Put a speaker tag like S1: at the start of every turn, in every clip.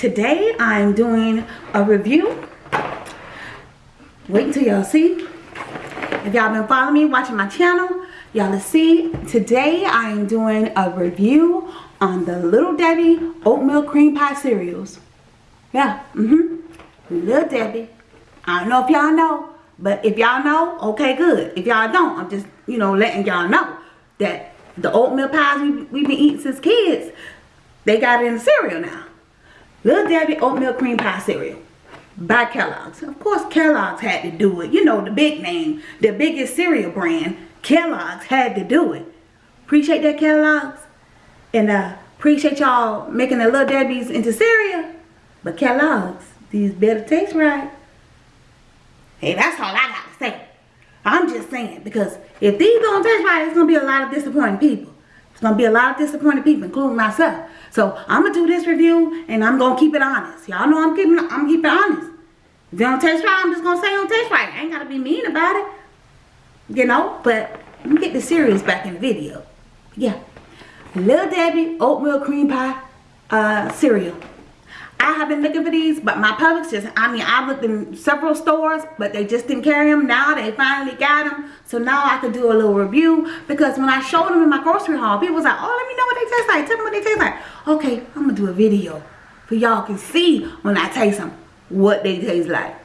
S1: Today I'm doing a review. Wait until y'all see. If y'all been following me, watching my channel, y'all see today I am doing a review on the Little Debbie Oatmeal Cream Pie cereals. Yeah, mm-hmm. Little Debbie. I don't know if y'all know, but if y'all know, okay, good. If y'all don't, I'm just, you know, letting y'all know that the oatmeal pies we, we've been eating since kids, they got it in the cereal now. Little Debbie Oatmeal Cream Pie Cereal by Kellogg's. Of course, Kellogg's had to do it. You know, the big name, the biggest cereal brand, Kellogg's had to do it. Appreciate that, Kellogg's. And uh, appreciate y'all making the Little Debbie's into cereal. But Kellogg's, these better taste right. Hey, that's all I got to say. I'm just saying, because if these don't taste right, it's going to be a lot of disappointing people. It's going to be a lot of disappointed people, including myself. So I'm going to do this review, and I'm going to keep it honest. Y'all know I'm keeping I'm keeping honest. If don't taste right, I'm just going to say it don't taste right. I ain't got to be mean about it. You know, but let me get the serious back in the video. Yeah. Little Debbie Oatmeal Cream Pie uh, cereal. I have been looking for these, but my Publix just, I mean, I looked in several stores, but they just didn't carry them. Now they finally got them. So now I could do a little review because when I showed them in my grocery haul, people was like, oh, let me know what they taste like. Tell me what they taste like. Okay, I'm going to do a video for y'all can see when I taste them what they taste like.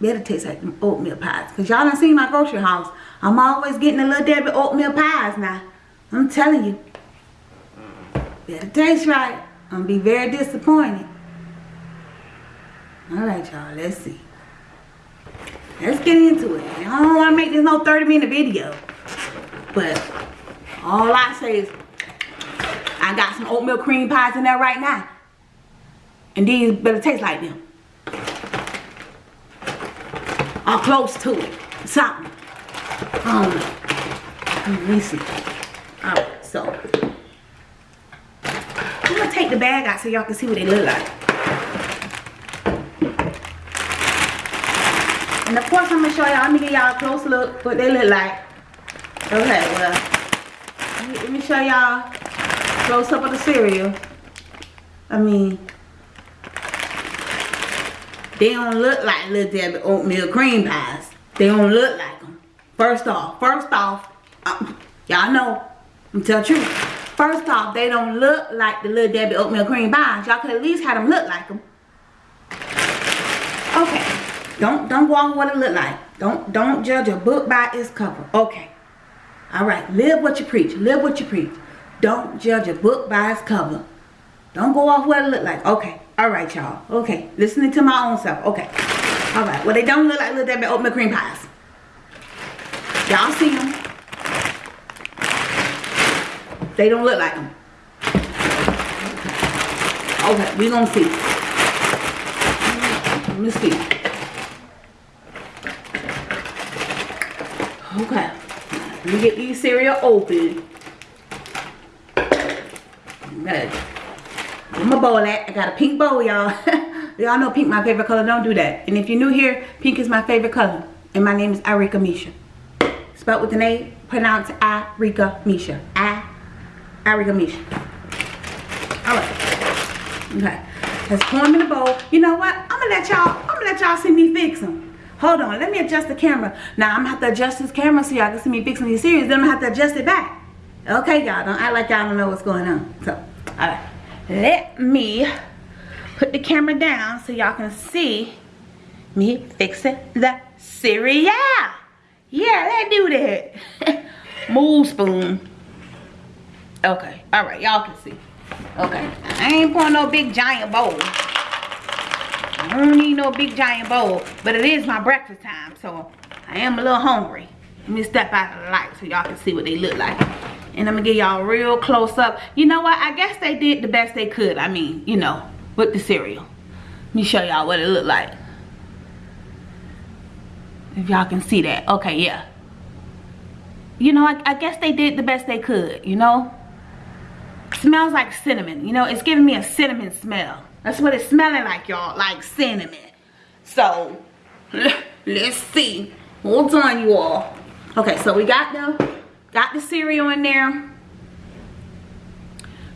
S1: Better taste like them oatmeal pies. Because y'all done seen my grocery hauls. I'm always getting a little Debbie oatmeal pies now. I'm telling you. Better taste right. I'm gonna be very disappointed. All right, y'all, let's see. Let's get into it. I don't want to make this no 30 minute video. But all I say is I got some oatmeal cream pies in there right now. And these better taste like them. Or close to it. Something. Know. Let me see. Alright, so take the bag out so y'all can see what they look like. And of course I'm gonna show y'all, let me give y'all a close look what they look like. Okay, well, let me, show y'all close up of the cereal. I mean, they don't look like Little Debbie oatmeal cream pies. They don't look like them. First off, first off, uh, y'all know, I'm telling the truth. First off, they don't look like the Little Debbie oatmeal cream pies. Y'all could at least have them look like them. Okay. Don't don't go on what it look like. Don't don't judge a book by its cover. Okay. All right. Live what you preach. Live what you preach. Don't judge a book by its cover. Don't go off what it look like. Okay. All right, y'all. Okay. Listening to my own self. Okay. All right. Well, they don't look like Little Debbie oatmeal cream pies. Y'all see them. They don't look like them. Okay, we gonna see. Let me see. Okay. Let me get these cereal open. Where my bowl at? I got a pink bowl, y'all. y'all know pink my favorite color. Don't do that. And if you're new here, pink is my favorite color. And my name is Arika Misha. Spelled with an A, pronounced Arika Misha. I Arigamisha. Alright. Okay. Let's pour them in the bowl. You know what? I'm gonna let y'all, I'm gonna let y'all see me fix them. Hold on, let me adjust the camera. Now I'm gonna have to adjust this camera so y'all can see me fixing these series. Then I'm gonna have to adjust it back. Okay, y'all, don't act like y'all don't know what's going on. So, alright. Let me put the camera down so y'all can see me fixing the cereal. Yeah, let's do that. Move spoon. Okay. All right. Y'all can see. Okay. I ain't pouring no big giant bowl. I don't need no big giant bowl. But it is my breakfast time. So I am a little hungry. Let me step out of the light so y'all can see what they look like. And I'm to give y'all real close up. You know what? I guess they did the best they could. I mean, you know, with the cereal. Let me show y'all what it looked like. If y'all can see that. Okay, yeah. You know, I, I guess they did the best they could, you know? Smells like cinnamon. You know, it's giving me a cinnamon smell. That's what it's smelling like, y'all. Like cinnamon. So, let's see. Hold on, you all. Okay, so we got the got the cereal in there.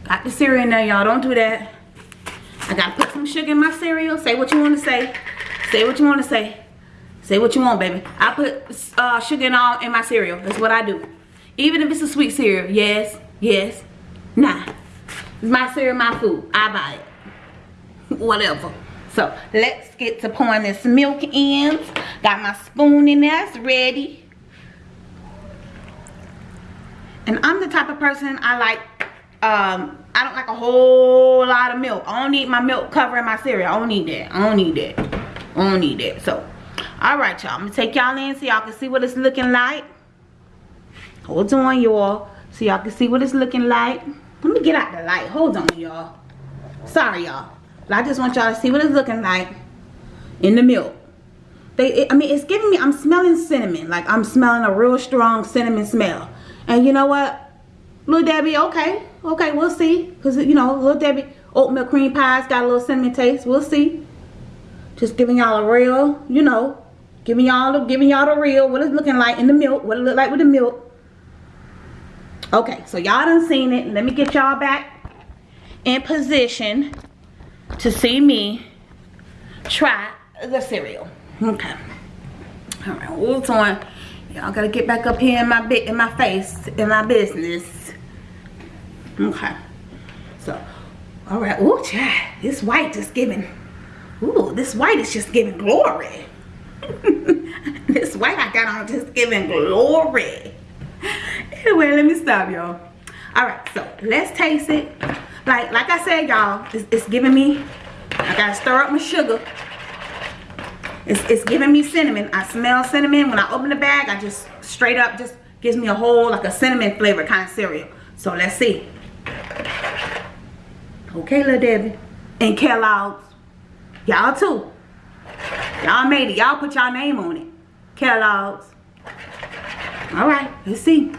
S1: Got the cereal in there, y'all. Don't do that. I gotta put some sugar in my cereal. Say what you want to say. Say what you want to say. Say what you want, baby. I put uh, sugar in all in my cereal. That's what I do. Even if it's a sweet cereal. Yes, yes, nah. It's my cereal, my food. I buy it. Whatever. So let's get to pouring this milk in. Got my spoon in there. It's ready. And I'm the type of person I like, um, I don't like a whole lot of milk. I don't need my milk covering my cereal. I don't need that. I don't need that. I don't need that. So, alright y'all. I'm going to take y'all in so y'all can see what it's looking like. Hold on y'all. So y'all can see what it's looking like. Let me get out the light. Hold on y'all. Sorry y'all. I just want y'all to see what it's looking like in the milk. They, it, I mean, it's giving me, I'm smelling cinnamon. Like, I'm smelling a real strong cinnamon smell. And you know what? Little Debbie, okay. Okay, we'll see. Because, you know, Little Debbie oatmeal cream pies got a little cinnamon taste. We'll see. Just giving y'all a real, you know, giving y'all the, giving y'all the real, what it's looking like in the milk, what it look like with the milk. Okay, so y'all done seen it. Let me get y'all back in position to see me try the cereal. Okay. All right, hold on. Y'all gotta get back up here in my bit in my face, in my business. Okay. So, all right. Ooh, child, this white just giving. Ooh, this white is just giving glory. this white I got on just giving glory. Anyway, let me stop, y'all. All right, so let's taste it. Like like I said y'all it's, it's, giving me I gotta stir up my sugar. It's, it's giving me cinnamon. I smell cinnamon. When I open the bag I just straight up just gives me a whole like a cinnamon flavor kind of cereal. So let's see. Okay little Debbie. And Kellogg's. Y'all too. Y'all made it. Y'all put y'all name on it. Kellogg's. All right let's see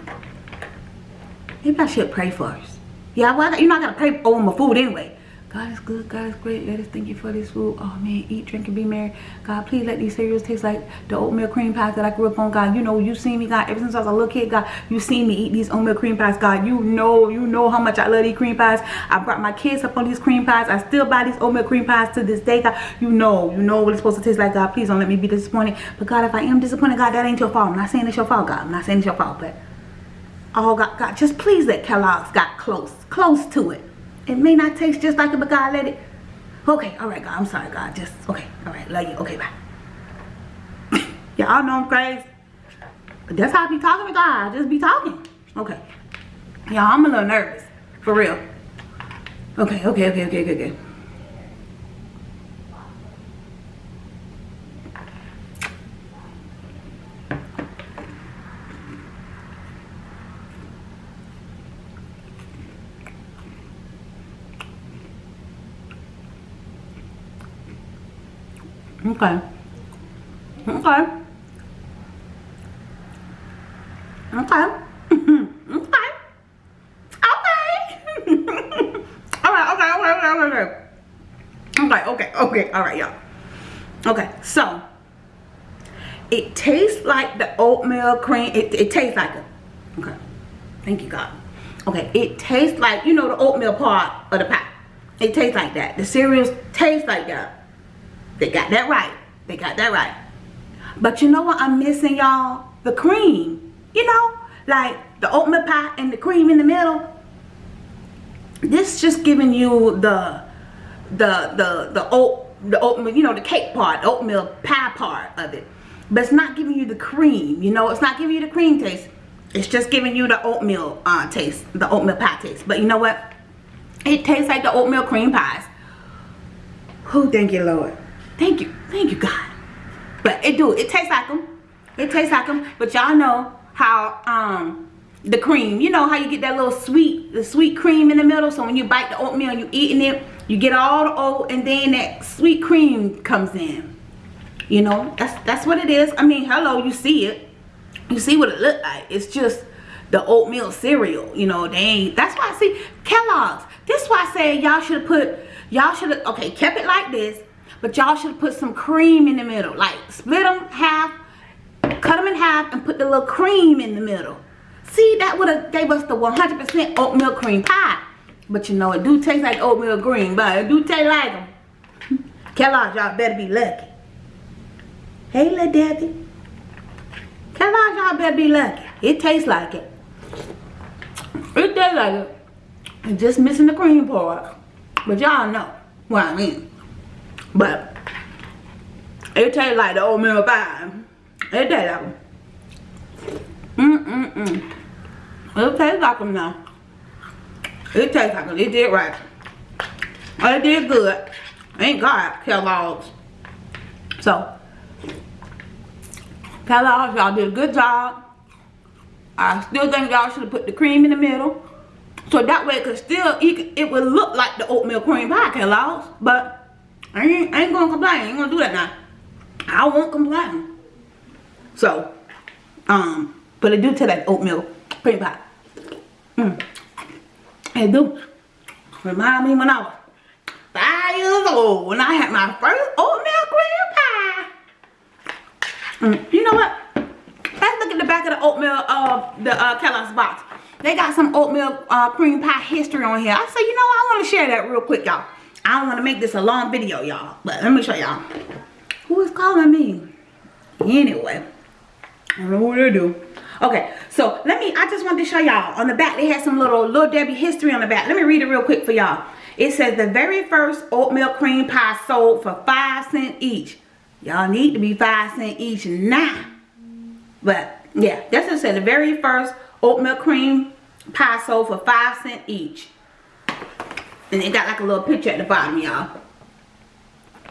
S1: maybe I should pray first yeah, well, you're not going to pray over my food anyway. God is good. God is great. Let us thank you for this food. Oh, man. Eat, drink, and be merry. God, please let these cereals taste like the oatmeal cream pies that I grew up on. God, you know, you see me, God. Ever since I was a little kid, God, you see me eat these oatmeal cream pies. God, you know, you know how much I love these cream pies. I brought my kids up on these cream pies. I still buy these oatmeal cream pies to this day, God. You know, you know what it's supposed to taste like, God. Please don't let me be disappointed. But, God, if I am disappointed, God, that ain't your fault. I'm not saying it's your fault, God. I'm not saying it's your fault, but oh God, God, just please let Kellogg's got close, close to it. It may not taste just like it, but God, let it. Okay, all right, God, I'm sorry, God. Just, okay, all right, love you. Okay, bye. Y'all know I'm crazy. But that's how I be talking to God. Just be talking. Okay. Y'all, I'm a little nervous. For real. Okay, okay, okay, okay, okay, okay. Okay. Okay. Okay. okay. Okay. all right, okay, okay, okay, okay. Okay, okay, okay, all right, y'all. Okay, so it tastes like the oatmeal cream. It, it tastes like it. Okay. Thank you, God. Okay, it tastes like, you know, the oatmeal part of the pie. It tastes like that. The cereals taste like that. They got that right. They got that right. But you know what I'm missing, y'all? The cream. You know? Like the oatmeal pie and the cream in the middle. This just giving you the the the the oat the oatmeal, you know, the cake part, the oatmeal pie part of it. But it's not giving you the cream, you know, it's not giving you the cream taste. It's just giving you the oatmeal uh, taste, the oatmeal pie taste. But you know what? It tastes like the oatmeal cream pies. Who thank you, Lord. Thank you. Thank you, God. But it do. It tastes like them. It tastes like them. But y'all know how um the cream, you know how you get that little sweet, the sweet cream in the middle. So when you bite the oatmeal and you eating it, you get all the oat and then that sweet cream comes in. You know, that's that's what it is. I mean, hello, you see it. You see what it look like. It's just the oatmeal cereal. You know, they ain't, that's why I see Kellogg's. This is why I say y'all should have put, y'all should have, okay, kept it like this but y'all should put some cream in the middle. Like split them half, cut them in half and put the little cream in the middle. See, that would have gave us the 100% oatmeal cream pie. But you know, it do taste like oatmeal green, but it do taste like them. Kellogg's, y'all better be lucky. Hey, little Debbie. Kellogg's, y'all better be lucky. It tastes like it. It tastes like it. It's just missing the cream part. But y'all know what I mean. But it tastes like the oatmeal pie. It tastes like them. Mm-mm-mm. It tastes like them now. It tastes like them. It did right. It did good. Ain't God, Kellogg's. So, Kellogg's, y'all did a good job. I still think y'all should have put the cream in the middle. So that way it could still, it would look like the oatmeal cream pie Kellogg's. But I ain't, I ain't gonna complain. I ain't gonna do that now. I won't complain. So, um, but it do taste like oatmeal cream pie. Mm. It do. Remind me when I was five years old when I had my first oatmeal cream pie. Mm. You know what? Let's look at the back of the oatmeal of the uh, Kellogg's box. They got some oatmeal uh, cream pie history on here. I said, you know, I want to share that real quick, y'all. I don't want to make this a long video, y'all. But let me show y'all. Who is calling me? Anyway. I don't know what to do. Okay, so let me, I just wanted to show y'all. On the back, they had some little Little Debbie history on the back. Let me read it real quick for y'all. It says, the very first oatmeal cream pie sold for 5 cents each. Y'all need to be 5 cents each now. But, yeah, that's what it said. The very first oatmeal cream pie sold for 5 cents each. And it got like a little picture at the bottom, y'all.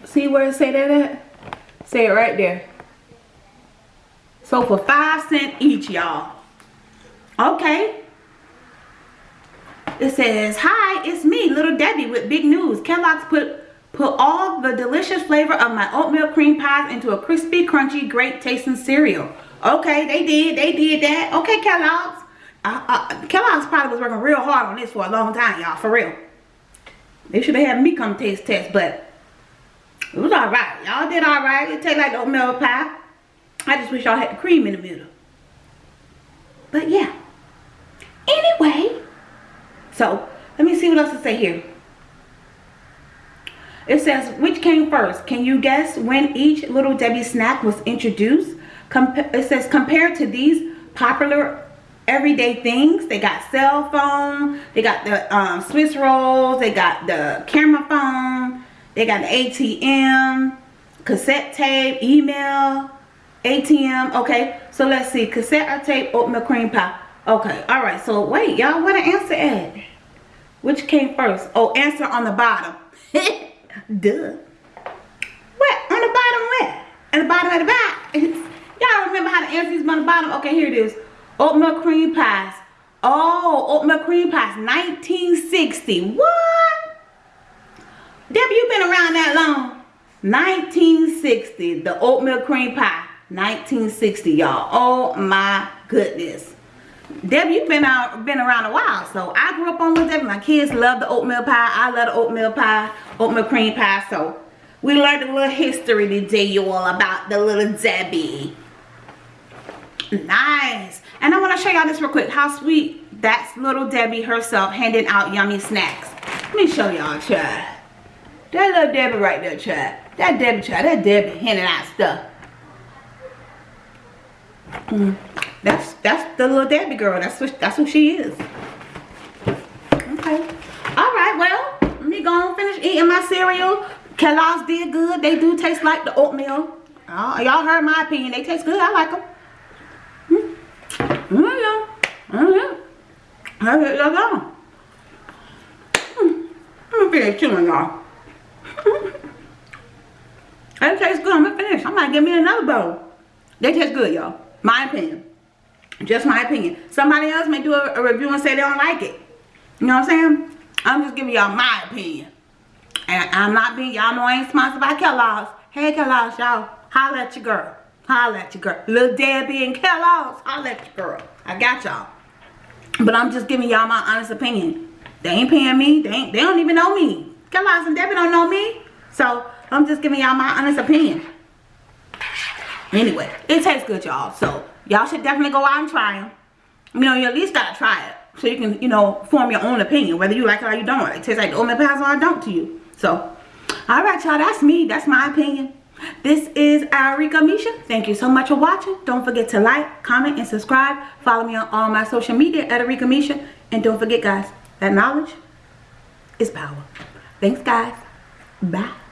S1: See where it say that at? Say it right there. So for 5 cents each, y'all. Okay. It says, Hi, it's me, Little Debbie with big news. Kellogg's put put all the delicious flavor of my oatmeal cream pies into a crispy, crunchy, great tasting cereal. Okay, they did. They did that. Okay, Kellogg's. Uh, uh, Kellogg's probably was working real hard on this for a long time, y'all. For real. They should have had me come taste test, but it was alright. Y'all did alright. It tastes like oatmeal pie. I just wish y'all had the cream in the middle. But yeah. Anyway. So, let me see what else to say here. It says, which came first? Can you guess when each Little Debbie snack was introduced? It says, compared to these popular everyday things. They got cell phone. They got the um, Swiss rolls. They got the camera phone. They got the ATM, cassette tape, email, ATM. Okay, so let's see. Cassette or tape, oatmeal cream pie. Okay, all right. So wait, y'all, where the answer at? Which came first? Oh, answer on the bottom. Duh. What? On the bottom where? At the bottom of the back. y'all remember how the answer is on the bottom? Okay, here it is. Oatmeal cream pies. Oh, oatmeal cream pies. 1960. What? Debbie, you been around that long? 1960. The oatmeal cream pie. 1960, y'all. Oh my goodness. Debbie, you've been out, been around a while. So I grew up on Little Debbie. My kids love the oatmeal pie. I love the oatmeal pie, oatmeal cream pie. So we learned a little history today, you all, about the little Debbie. Nice. And I want to show y'all this real quick. How sweet that's little Debbie herself handing out yummy snacks. Let me show y'all, child. That little Debbie right there, child. That Debbie, child. That Debbie handing out stuff. Mm. That's that's the little Debbie girl. That's what that's who she is. Okay. All right. Well, let me go and finish eating my cereal. Kellogg's did good. They do taste like the oatmeal. Y'all heard my opinion. They taste good. I like them. Mm -hmm. Mm that go? I'm gonna finish chewing, y'all. that tastes good. I'm gonna finish. I might give me another bowl. They taste good, y'all. My opinion. Just my opinion. Somebody else may do a, a review and say they don't like it. You know what I'm saying? I'm just giving y'all my opinion. And I'm not being, y'all know I ain't sponsored by Kellogg's. Hey Kellogg's, y'all. Holla at your girl. Holla at your girl. Little Debbie and Kellogg's. Holla at your girl. I got y'all. But I'm just giving y'all my honest opinion. They ain't paying me. They ain't, they don't even know me. Kellogg's and Debbie don't know me. So I'm just giving y'all my honest opinion. Anyway, it tastes good, y'all. So y'all should definitely go out and try them. You know, you at least gotta try it. so you can, you know, form your own opinion, whether you like it or you don't. It tastes like oatmeal pies or don't to you. So, alright y'all, that's me. That's my opinion. This is Arika Misha. Thank you so much for watching. Don't forget to like, comment, and subscribe. Follow me on all my social media at Arika Misha. And don't forget, guys, that knowledge is power. Thanks, guys. Bye.